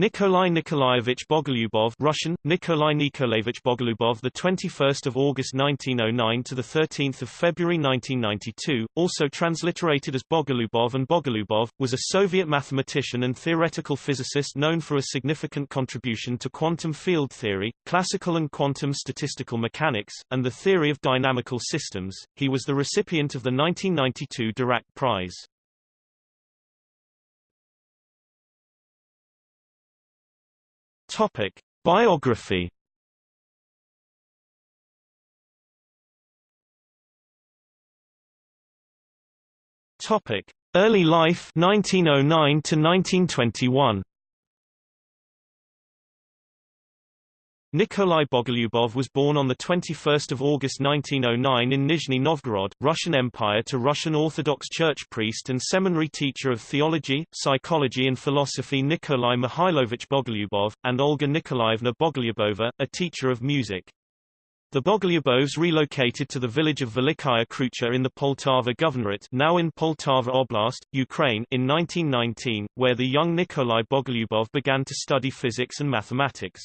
Nikolai Nikolaevich Bogolyubov Russian Nikolai Nikolaevich Bogolyubov the 21st of August 1909 to the 13th of February 1992 also transliterated as Bogolyubov and Bogolyubov was a Soviet mathematician and theoretical physicist known for a significant contribution to quantum field theory classical and quantum statistical mechanics and the theory of dynamical systems. He was the recipient of the 1992 Dirac prize Topic: Biography. Topic: Early life 1909 to 1921. Nikolai Bogolyubov was born on 21 August 1909 in Nizhny Novgorod, Russian Empire to Russian Orthodox Church priest and seminary teacher of theology, psychology and philosophy Nikolai Mikhailovich Bogolyubov, and Olga Nikolaevna Bogolyubova, a teacher of music. The Bogolyubovs relocated to the village of Velikaya Krucha in the Poltava Governorate now in Poltava Oblast, Ukraine in 1919, where the young Nikolai Bogolyubov began to study physics and mathematics.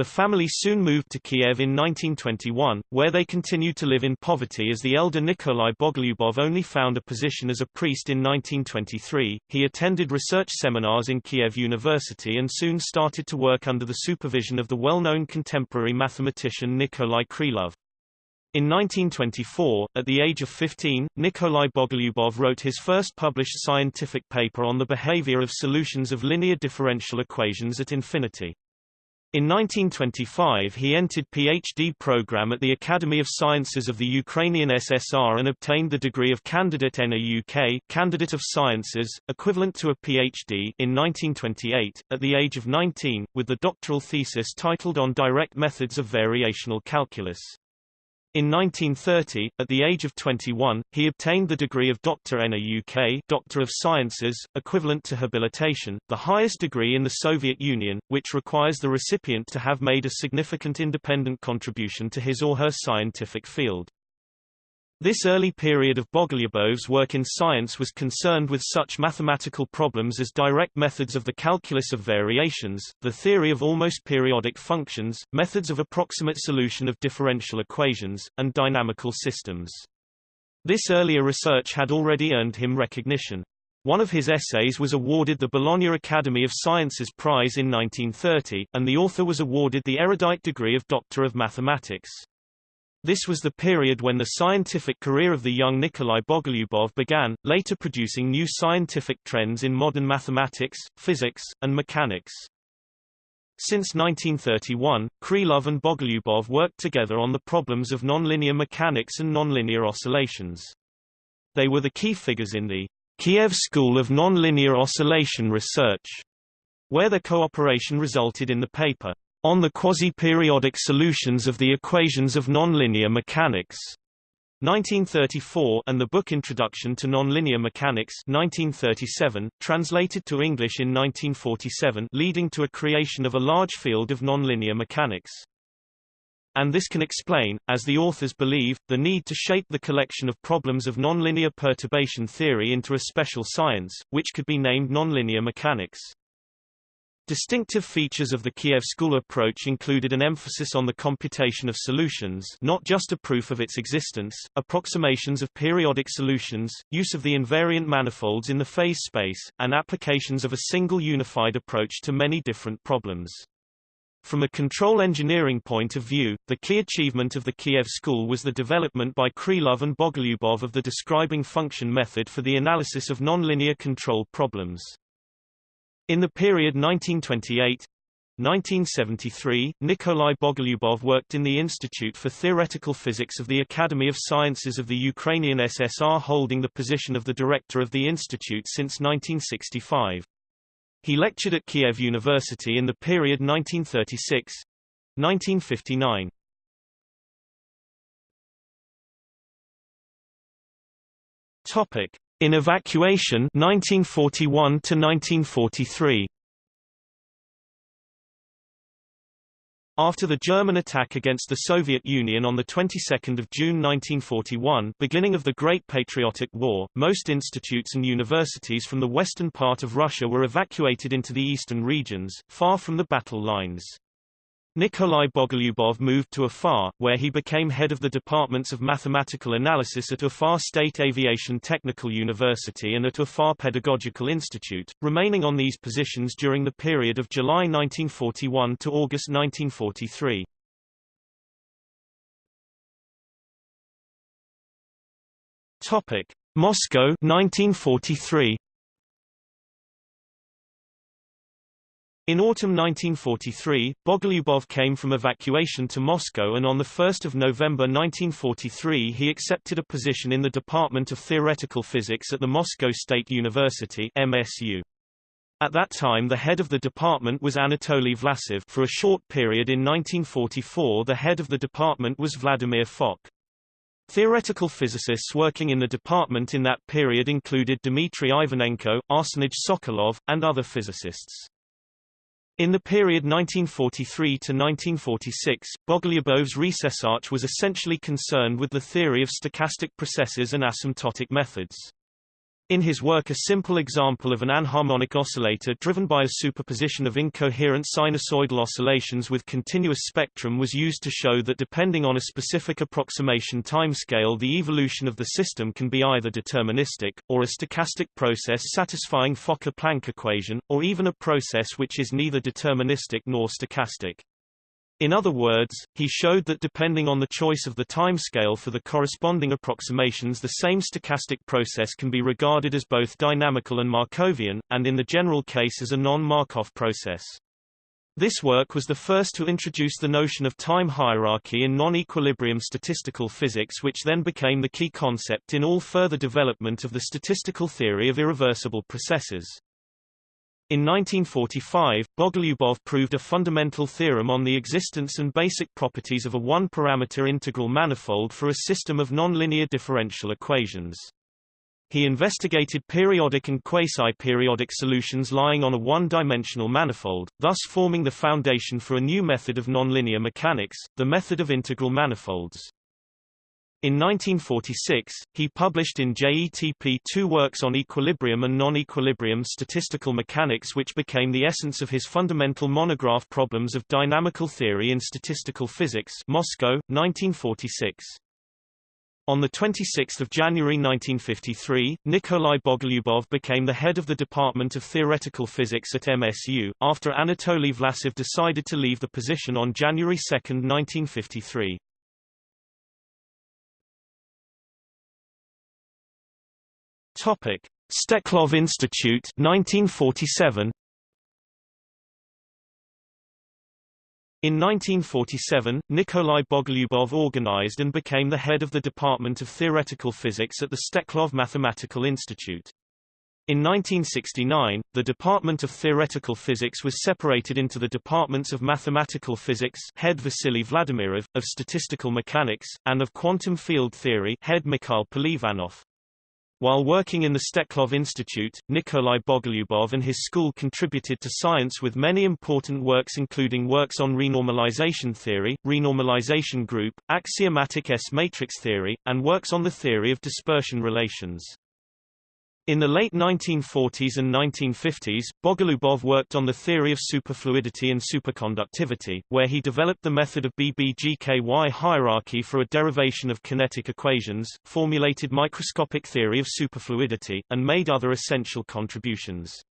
The family soon moved to Kiev in 1921, where they continued to live in poverty as the elder Nikolai Bogolyubov only found a position as a priest in 1923. He attended research seminars in Kiev University and soon started to work under the supervision of the well-known contemporary mathematician Nikolai Krylov. In 1924, at the age of 15, Nikolai Bogolyubov wrote his first published scientific paper on the behavior of solutions of linear differential equations at infinity. In 1925 he entered PhD program at the Academy of Sciences of the Ukrainian SSR and obtained the degree of Candidate NAUK Candidate of Sciences, equivalent to a PhD in 1928, at the age of 19, with the doctoral thesis titled On Direct Methods of Variational Calculus. In 1930, at the age of 21, he obtained the degree of Doctor NAUK Doctor of Sciences, equivalent to habilitation, the highest degree in the Soviet Union, which requires the recipient to have made a significant independent contribution to his or her scientific field. This early period of Bogolyubov's work in science was concerned with such mathematical problems as direct methods of the calculus of variations, the theory of almost periodic functions, methods of approximate solution of differential equations, and dynamical systems. This earlier research had already earned him recognition. One of his essays was awarded the Bologna Academy of Sciences Prize in 1930, and the author was awarded the erudite degree of Doctor of Mathematics. This was the period when the scientific career of the young Nikolai Bogolyubov began, later producing new scientific trends in modern mathematics, physics, and mechanics. Since 1931, Krylov and Bogolyubov worked together on the problems of nonlinear mechanics and nonlinear oscillations. They were the key figures in the Kiev School of Nonlinear Oscillation Research, where their cooperation resulted in the paper on the quasi-periodic solutions of the equations of nonlinear mechanics. 1934 and the book Introduction to Nonlinear Mechanics 1937, translated to English in 1947 leading to a creation of a large field of nonlinear mechanics. And this can explain, as the authors believe, the need to shape the collection of problems of nonlinear perturbation theory into a special science, which could be named nonlinear mechanics. Distinctive features of the Kiev school approach included an emphasis on the computation of solutions not just a proof of its existence, approximations of periodic solutions, use of the invariant manifolds in the phase space, and applications of a single unified approach to many different problems. From a control engineering point of view, the key achievement of the Kiev school was the development by Krylov and Bogolyubov of the describing function method for the analysis of nonlinear control problems. In the period 1928 1973, Nikolai Bogolyubov worked in the Institute for Theoretical Physics of the Academy of Sciences of the Ukrainian SSR holding the position of the director of the institute since 1965. He lectured at Kiev University in the period 1936 1959. Topic: in Evacuation 1941 to 1943 After the German attack against the Soviet Union on the 22nd of June 1941, beginning of the Great Patriotic War, most institutes and universities from the western part of Russia were evacuated into the eastern regions, far from the battle lines. Nikolai Bogolyubov moved to Ufa, where he became head of the departments of mathematical analysis at Ufa State Aviation Technical University and at Ufa Pedagogical Institute, remaining on these positions during the period of July 1941 to August 1943. Topic: Moscow 1943 In autumn 1943, Bogolyubov came from evacuation to Moscow and on 1 November 1943 he accepted a position in the Department of Theoretical Physics at the Moscow State University MSU. At that time the head of the department was Anatoly Vlasov for a short period in 1944 the head of the department was Vladimir Fock. Theoretical physicists working in the department in that period included Dmitry Ivanenko, Arsenij Sokolov, and other physicists. In the period 1943 to 1946, Bogolyubov's research was essentially concerned with the theory of stochastic processes and asymptotic methods. In his work a simple example of an anharmonic oscillator driven by a superposition of incoherent sinusoidal oscillations with continuous spectrum was used to show that depending on a specific approximation timescale the evolution of the system can be either deterministic, or a stochastic process satisfying Fokker-Planck equation, or even a process which is neither deterministic nor stochastic. In other words, he showed that depending on the choice of the timescale for the corresponding approximations the same stochastic process can be regarded as both dynamical and Markovian, and in the general case as a non-Markov process. This work was the first to introduce the notion of time hierarchy in non-equilibrium statistical physics which then became the key concept in all further development of the statistical theory of irreversible processes. In 1945, Bogolyubov proved a fundamental theorem on the existence and basic properties of a one-parameter integral manifold for a system of nonlinear differential equations. He investigated periodic and quasi-periodic solutions lying on a one-dimensional manifold, thus forming the foundation for a new method of nonlinear mechanics, the method of integral manifolds. In 1946, he published in JETP two works on equilibrium and non-equilibrium statistical mechanics which became the essence of his fundamental monograph Problems of Dynamical Theory in Statistical Physics Moscow, 1946. On 26 January 1953, Nikolai Bogolyubov became the head of the Department of Theoretical Physics at MSU, after Anatoly Vlasov decided to leave the position on January 2, 1953. Topic: Steklov Institute 1947 In 1947, Nikolai Bogolyubov organized and became the head of the Department of Theoretical Physics at the Steklov Mathematical Institute. In 1969, the Department of Theoretical Physics was separated into the departments of Mathematical Physics head Vasily Vladimirov, of Statistical Mechanics, and of Quantum Field Theory head Mikhail Polivanov. While working in the Steklov Institute, Nikolai Bogolyubov and his school contributed to science with many important works including works on renormalization theory, renormalization group, axiomatic S-matrix theory, and works on the theory of dispersion relations. In the late 1940s and 1950s, Bogolyubov worked on the theory of superfluidity and superconductivity, where he developed the method of BBGKY hierarchy for a derivation of kinetic equations, formulated microscopic theory of superfluidity, and made other essential contributions.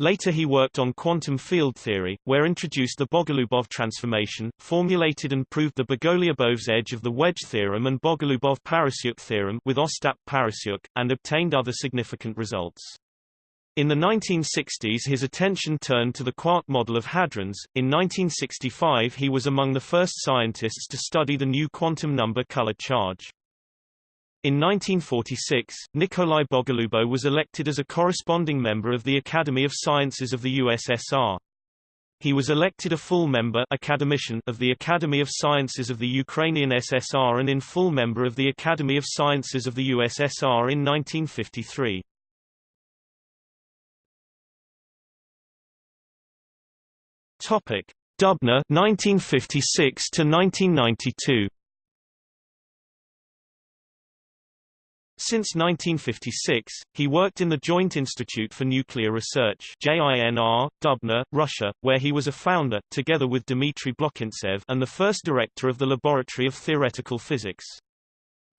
Later he worked on quantum field theory, where introduced the Bogolyubov transformation, formulated and proved the Bogolyubov's edge of the wedge theorem and Bogolyubov-Parasyuk theorem with Ostap-Parasyuk, and obtained other significant results. In the 1960s his attention turned to the quark model of hadrons. In 1965 he was among the first scientists to study the new quantum number color charge. In 1946, Nikolai Bogolyubov was elected as a corresponding member of the Academy of Sciences of the USSR. He was elected a full member academician of the Academy of Sciences of the Ukrainian SSR and in full member of the Academy of Sciences of the USSR in 1953. Topic: Dubna 1956 to 1992 Since 1956, he worked in the Joint Institute for Nuclear Research JINR, Dubna, Russia, where he was a founder, together with Dmitry Blokhintsev and the first director of the Laboratory of Theoretical Physics.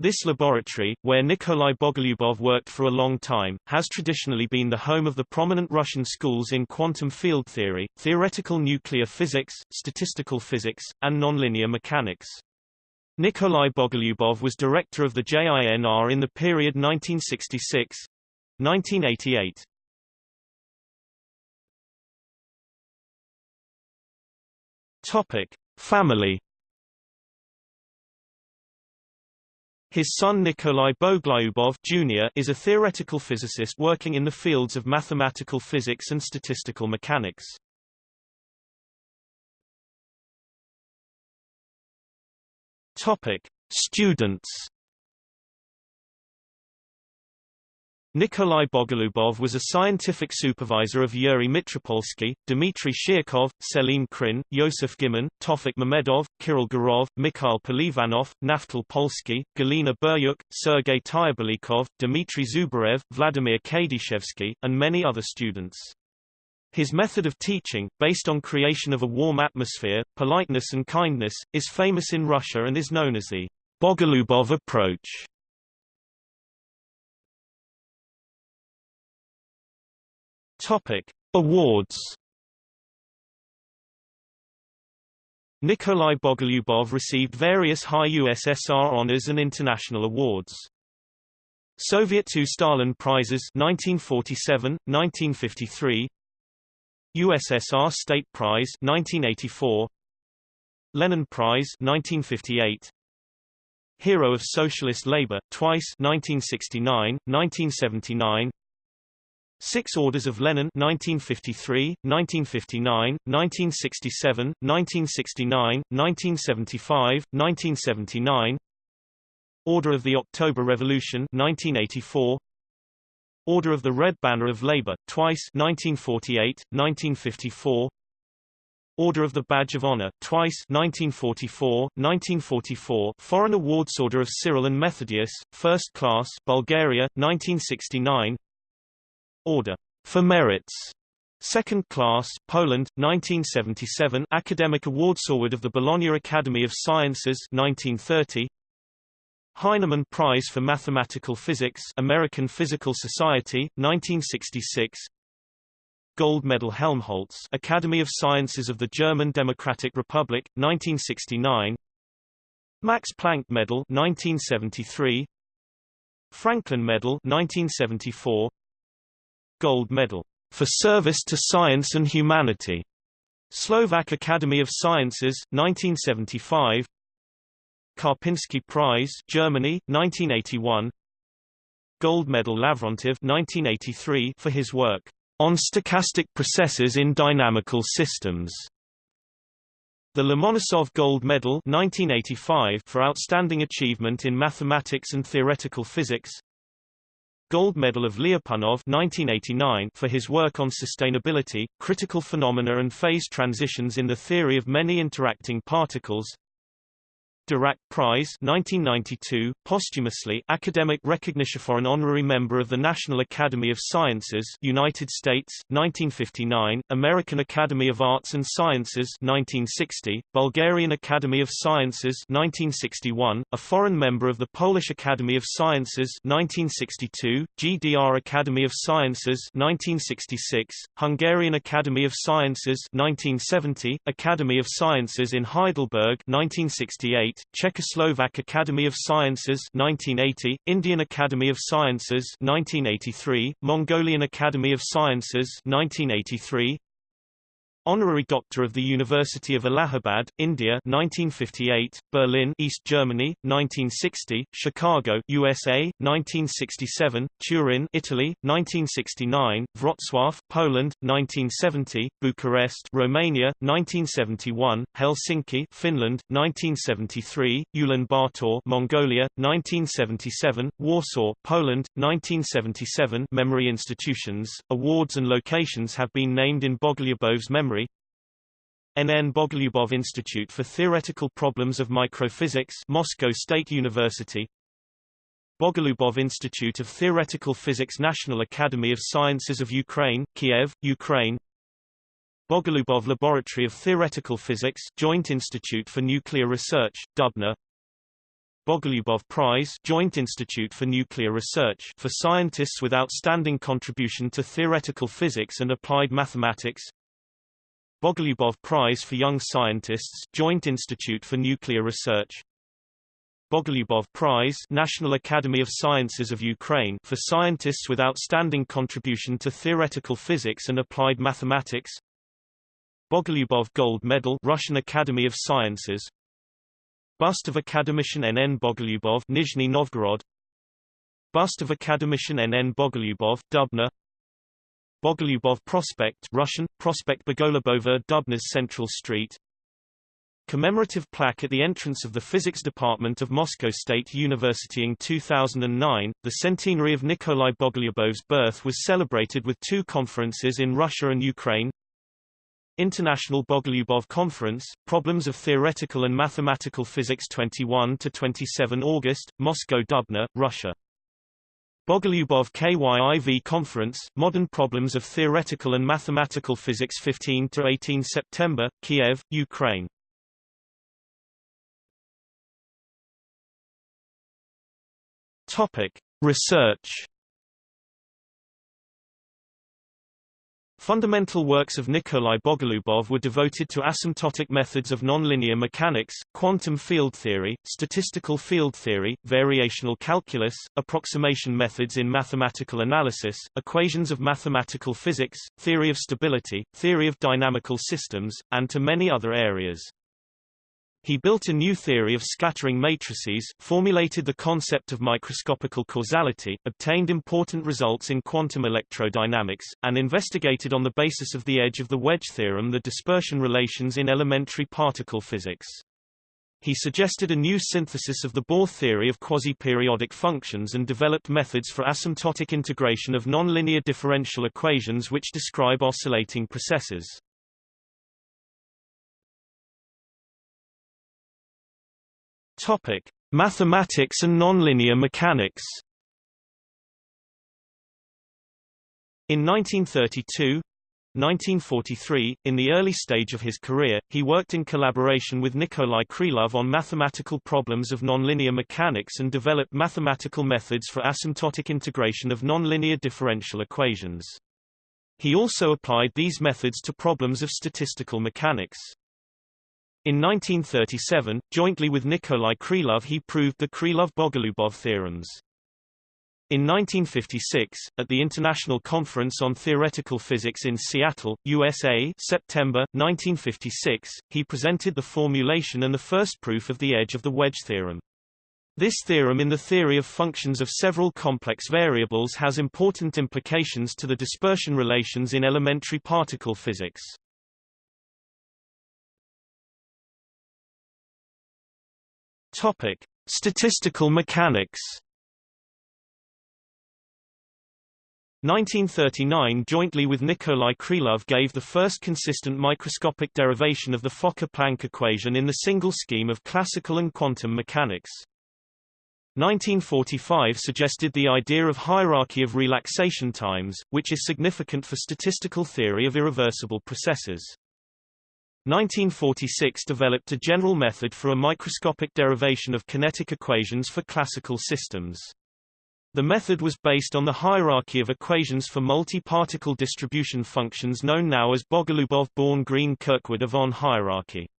This laboratory, where Nikolai Bogolyubov worked for a long time, has traditionally been the home of the prominent Russian schools in quantum field theory, theoretical nuclear physics, statistical physics, and nonlinear mechanics. Nikolai Bogolyubov was director of the JINR in the period 1966-1988. Topic: Family. His son Nikolai Bogolyubov Jr. is a theoretical physicist working in the fields of mathematical physics and statistical mechanics. Topic: Students. Nikolai Bogolyubov was a scientific supervisor of Yuri Mitropolsky, Dmitry Shirkov, Selim Krein, Yosef Gimon, Tofik Mamedov, Kirill Gurov, Mikhail Polivanov, Naftal Polsky, Galina Buryuk, Sergei Tyablikov, Dmitry Zubarev, Vladimir Kadyshevsky, and many other students. His method of teaching, based on creation of a warm atmosphere, politeness and kindness, is famous in Russia and is known as the Bogolyubov approach. Topic: Awards. Nikolai Bogolyubov received various high USSR honors and international awards. Soviet II Stalin Prizes 1947, 1953 USSR State Prize 1984 Lenin Prize 1958 Hero of Socialist Labor twice 1969 1979 Six Orders of Lenin 1953 1959 1967 1969 1975 1979 Order of the October Revolution 1984 Order of the Red Banner of Labour, twice 1948, 1954 Order of the Badge of Honor, twice 1944, 1944 Foreign Awards Order of Cyril and Methodius, First Class Bulgaria, 1969 Order. For Merits. Second Class, Poland, 1977 Academic Awards Award of the Bologna Academy of Sciences 1930 Heineman Prize for Mathematical Physics American Physical Society, 1966 Gold Medal Helmholtz Academy of Sciences of the German Democratic Republic, 1969 Max Planck Medal 1973 Franklin Medal 1974 Gold Medal for service to science and humanity. Slovak Academy of Sciences 1975 Karpinski Prize, Germany, 1981. Gold Medal Lavrentiev 1983 for his work on stochastic processes in dynamical systems. The Lomonosov Gold Medal 1985 for outstanding achievement in mathematics and theoretical physics. Gold Medal of Lyapunov 1989 for his work on sustainability, critical phenomena and phase transitions in the theory of many interacting particles. Dirac Prize 1992, posthumously academic recognition for an honorary member of the National Academy of Sciences United States, 1959, American Academy of Arts and Sciences 1960, Bulgarian Academy of Sciences 1961, a foreign member of the Polish Academy of Sciences 1962, GDR Academy of Sciences 1966, Hungarian Academy of Sciences 1970, Academy of Sciences in Heidelberg 1968, Czechoslovak Academy of Sciences 1980, Indian Academy of Sciences 1983, Mongolian Academy of Sciences 1983, Honorary Doctor of the University of Allahabad, India 1958, Berlin East Germany, 1960, Chicago USA, 1967, Turin Italy, 1969, Wrocław, Poland, 1970, Bucharest Romania, 1971, Helsinki Finland, 1973, Ulaanbaatar Mongolia, 1977, Warsaw, Poland, 1977 Memory institutions, awards and locations have been named in Bogolyubov's memory NN Bogolyubov Institute for Theoretical Problems of Microphysics Moscow State University. Bogolyubov Institute of Theoretical Physics National Academy of Sciences of Ukraine, Kiev, Ukraine. Bogolyubov Laboratory of Theoretical Physics Joint Institute for Nuclear Research, Dubna. Bogolyubov Prize Joint Institute for Nuclear Research for scientists with outstanding contribution to theoretical physics and applied mathematics Bogolyubov Prize for Young Scientists Joint Institute for Nuclear Research Bogolyubov Prize National Academy of Sciences of Ukraine for scientists with outstanding contribution to theoretical physics and applied mathematics Bogolyubov Gold Medal Russian Academy of Sciences Bust of Academician N.N. Bogolyubov Nizhny Novgorod Bust of Academician N.N. Bogolyubov Dubna Bogolyubov Prospect Russian, Prospect Bogolubova Dubna's Central Street Commemorative plaque at the entrance of the Physics Department of Moscow State University in 2009. The centenary of Nikolai Bogolyubov's birth was celebrated with two conferences in Russia and Ukraine. International Bogolyubov Conference, Problems of Theoretical and Mathematical Physics 21 to 27 August, Moscow Dubna, Russia. Bogolyubov KYIV Conference, Modern Problems of Theoretical and Mathematical Physics 15–18 September, Kiev, Ukraine. Research. Fundamental works of Nikolai Bogolyubov were devoted to asymptotic methods of nonlinear mechanics, quantum field theory, statistical field theory, variational calculus, approximation methods in mathematical analysis, equations of mathematical physics, theory of stability, theory of dynamical systems, and to many other areas. He built a new theory of scattering matrices, formulated the concept of microscopical causality, obtained important results in quantum electrodynamics, and investigated on the basis of the edge of the wedge theorem the dispersion relations in elementary particle physics. He suggested a new synthesis of the Bohr theory of quasi-periodic functions and developed methods for asymptotic integration of nonlinear differential equations which describe oscillating processes. Topic: Mathematics and nonlinear mechanics. In 1932, 1943, in the early stage of his career, he worked in collaboration with Nikolai Krylov on mathematical problems of nonlinear mechanics and developed mathematical methods for asymptotic integration of nonlinear differential equations. He also applied these methods to problems of statistical mechanics. In 1937, jointly with Nikolai Krylov he proved the Krylov-Bogolyubov theorems. In 1956, at the International Conference on Theoretical Physics in Seattle, USA September, 1956, he presented the formulation and the first proof of the edge of the wedge theorem. This theorem in the theory of functions of several complex variables has important implications to the dispersion relations in elementary particle physics. Topic: Statistical mechanics. 1939 jointly with Nikolai Krylov gave the first consistent microscopic derivation of the Fokker-Planck equation in the single scheme of classical and quantum mechanics. 1945 suggested the idea of hierarchy of relaxation times, which is significant for statistical theory of irreversible processes. 1946 developed a general method for a microscopic derivation of kinetic equations for classical systems. The method was based on the hierarchy of equations for multi-particle distribution functions known now as Bogolubov-Born-Green-Kirkwood-Yvon hierarchy.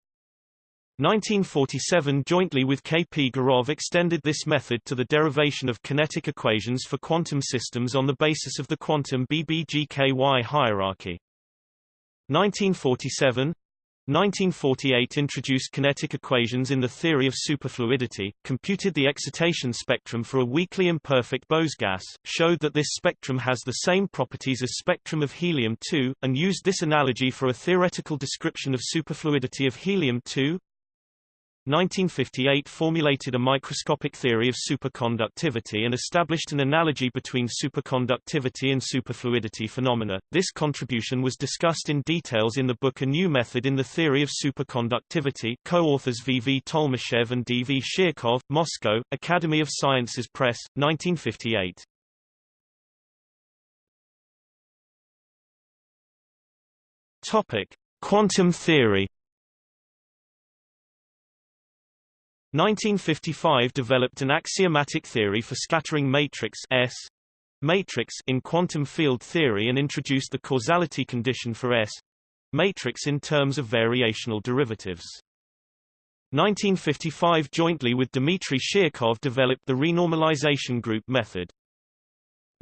1947 jointly with K. P. Gurov extended this method to the derivation of kinetic equations for quantum systems on the basis of the quantum BBGKY hierarchy. 1947 1948 introduced kinetic equations in the theory of superfluidity, computed the excitation spectrum for a weakly imperfect Bose gas, showed that this spectrum has the same properties as spectrum of helium-2, and used this analogy for a theoretical description of superfluidity of helium-2. 1958 formulated a microscopic theory of superconductivity and established an analogy between superconductivity and superfluidity phenomena. This contribution was discussed in details in the book A New Method in the Theory of Superconductivity co-authors V. V. Tolmashev and D. V. Shirkov, Moscow, Academy of Sciences Press, 1958. Topic: Quantum theory. 1955 developed an axiomatic theory for scattering matrix S matrix in quantum field theory and introduced the causality condition for S matrix in terms of variational derivatives. 1955 jointly with Dmitry Shirkov developed the renormalization group method.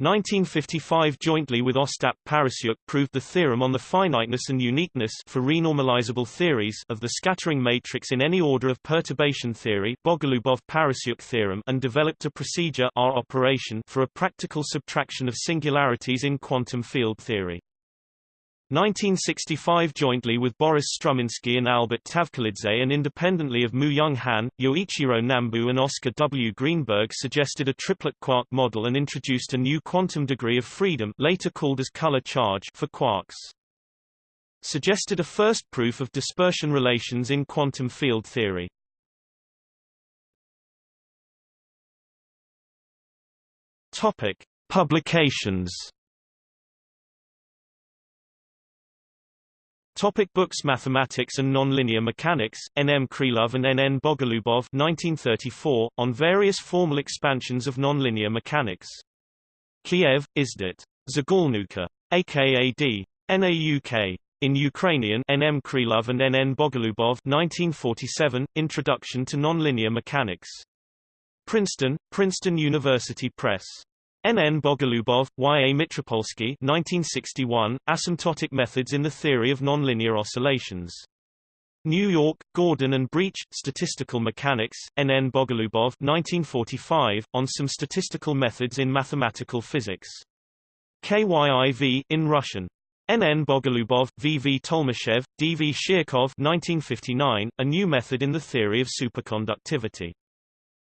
1955 jointly with Ostap Parasyuk proved the theorem on the finiteness and uniqueness for renormalizable theories of the scattering matrix in any order of perturbation theory Bogolubov-Parasyuk theorem and developed a procedure R operation for a practical subtraction of singularities in quantum field theory. 1965 jointly with Boris Struminsky and Albert Tavkhelidze and independently of Moo-Young Han, Yoichiro Nambu and Oscar W. Greenberg suggested a triplet quark model and introduced a new quantum degree of freedom later called as color charge for quarks. Suggested a first proof of dispersion relations in quantum field theory. Topic: Publications Topic books Mathematics and Nonlinear Mechanics, N. M. Krylov and N. N. Bogolubov 1934, on various formal expansions of nonlinear mechanics. Kiev, Izdat. Zagulnuka. AKAD. NAUK. In Ukrainian N. M. Krylov and N. N. Bogolubov 1947, Introduction to Nonlinear Mechanics. Princeton, Princeton University Press. N. N. Bogolubov, Y. A. Mitropolsky 1961, Asymptotic Methods in the Theory of Nonlinear Oscillations. New York, Gordon and Breach, Statistical Mechanics, N. N. Bogolubov 1945, on some statistical methods in mathematical physics. KYIV, in Russian. N. N. Bogolubov, V. V. Tolmashev, D. V. Shirkov 1959, A New Method in the Theory of Superconductivity.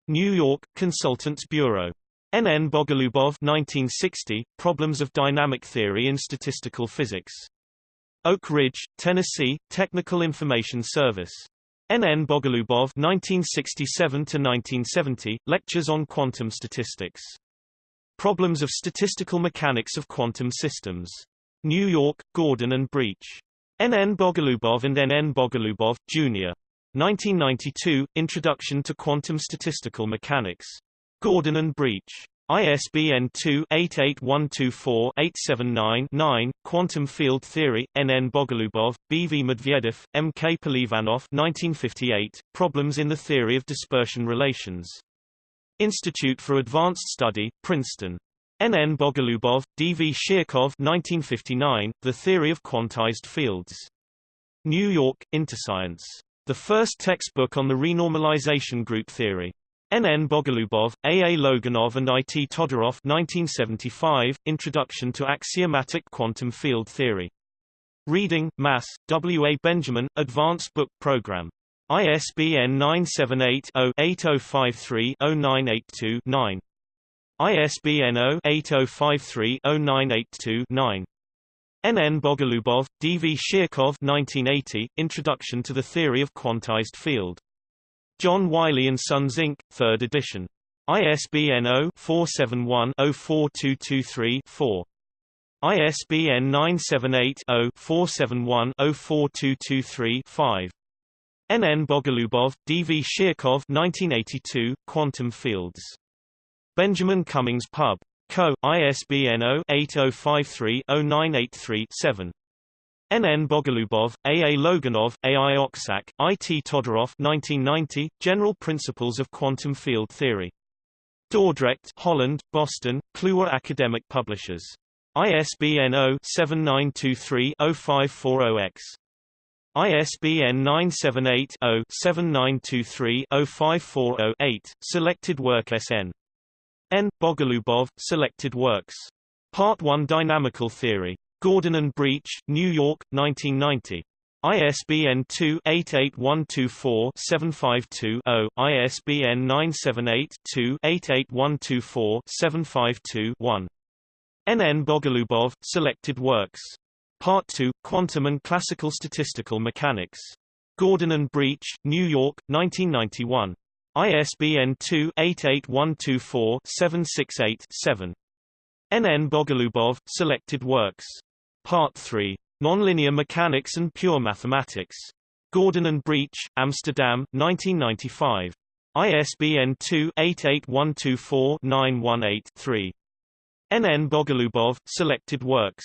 New York, Consultants Bureau. N. N. Bogolubov 1960, Problems of Dynamic Theory in Statistical Physics. Oak Ridge, Tennessee, Technical Information Service. N. N. Bogolubov 1967-1970, Lectures on Quantum Statistics. Problems of Statistical Mechanics of Quantum Systems. New York, Gordon and Breach. N. N. Bogolubov and N. N. Bogolubov, Jr. 1992, Introduction to Quantum Statistical Mechanics. Gordon and Breach. ISBN 2-88124-879-9, Quantum Field Theory, N. N. Bogolubov, B. V. Medvedev, M. K. Polivanov 1958, Problems in the Theory of Dispersion Relations. Institute for Advanced Study, Princeton. N. N. Bogolubov, D. V. Shirkov 1959, The Theory of Quantized Fields. New York, Interscience. The first textbook on the renormalization group theory. N. N. Bogolubov, A. A. Logunov and I. T. Todorov 1975, Introduction to Axiomatic Quantum Field Theory. Reading, Mass., W. A. Benjamin, Advanced Book Program. ISBN 978-0-8053-0982-9. ISBN 0-8053-0982-9. N. N. Bogolubov, D. V. Shirkov 1980, Introduction to the Theory of Quantized Field. John Wiley & Sons Inc., 3rd edition. ISBN 0-471-04223-4. ISBN 978-0-471-04223-5. N. N. Bogolubov, D. V. Shirkov 1982, Quantum Fields. Benjamin Cummings Pub. Co. ISBN 0-8053-0983-7. N. N. Bogolubov, A. A. Logunov, A. I. Oksak, I. T. Todorov 1990, General Principles of Quantum Field Theory. Dordrecht, Holland, Boston, Kluwer Academic Publishers. ISBN 0-7923-0540-X. ISBN 978-0-7923-0540-8, Selected Work SN. N. Bogolubov, Selected Works. Part 1 Dynamical Theory. Gordon and Breach, New York, 1990. ISBN 2-88124-752-0, ISBN 978-2-88124-752-1. N. N. Bogolubov, Selected Works. Part 2, Quantum and Classical Statistical Mechanics. Gordon and Breach, New York, 1991. ISBN 2-88124-768-7. N. N. Bogolubov, Selected Works. Part 3. Nonlinear Mechanics and Pure Mathematics. Gordon and Breach, Amsterdam, 1995. ISBN 2-88124-918-3. N. N. Bogolubov, Selected Works.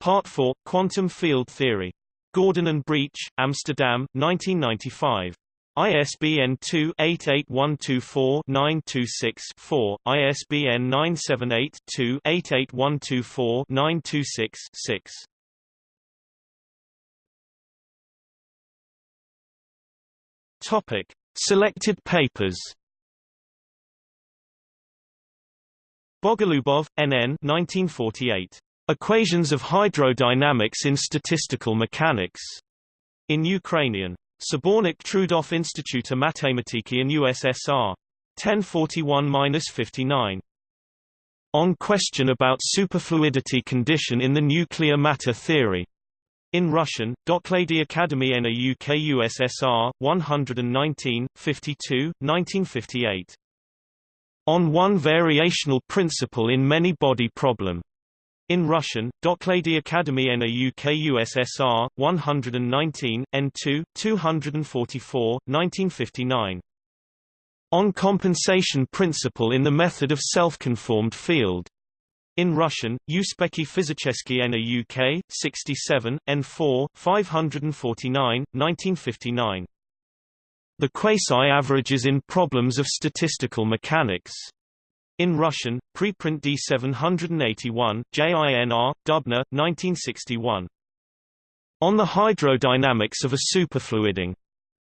Part 4, Quantum Field Theory. Gordon and Breach, Amsterdam, 1995. ISBN 2-88124-926-4, ISBN 978-2-88124-926-6. Topic. Selected papers Bogolubov, N.N. 1948. Equations of Hydrodynamics in Statistical Mechanics. In Ukrainian. Sobornik Trudov Instituta Matematiki in USSR. 1041-59. On question about superfluidity condition in the nuclear matter theory. In Russian, Doklady Academy Nauk USSR, 119, 52, 1958. On one variational principle in many-body problem. In Russian, Doklady Academy Nauk USSR, 119, N2, 244, 1959. On compensation principle in the method of self-conformed field. In Russian, Uspekhi Fizicheski Nauk, 67, N4, 549, 1959. The quasi-averages in problems of statistical mechanics. In Russian, preprint D781, JINR, Dubna, 1961. On the hydrodynamics of a superfluiding.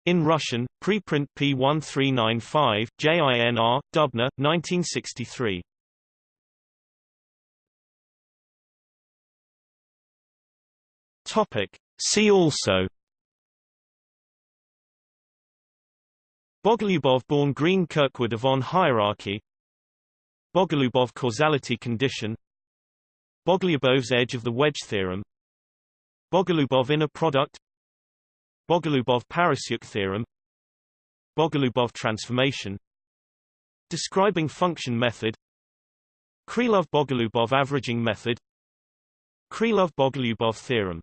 In Russian, preprint P1395, JINR, Dubna, 1963. Topic. See also Bogolyubov-born Green-Kirkwood Yvon hierarchy Bogolubov causality condition Bogolubov's edge of the wedge theorem Bogolubov inner product Bogolubov-Parasyuk theorem Bogolubov transformation. Describing function method Krylov-Bogolubov averaging method Krylov-Bogolubov theorem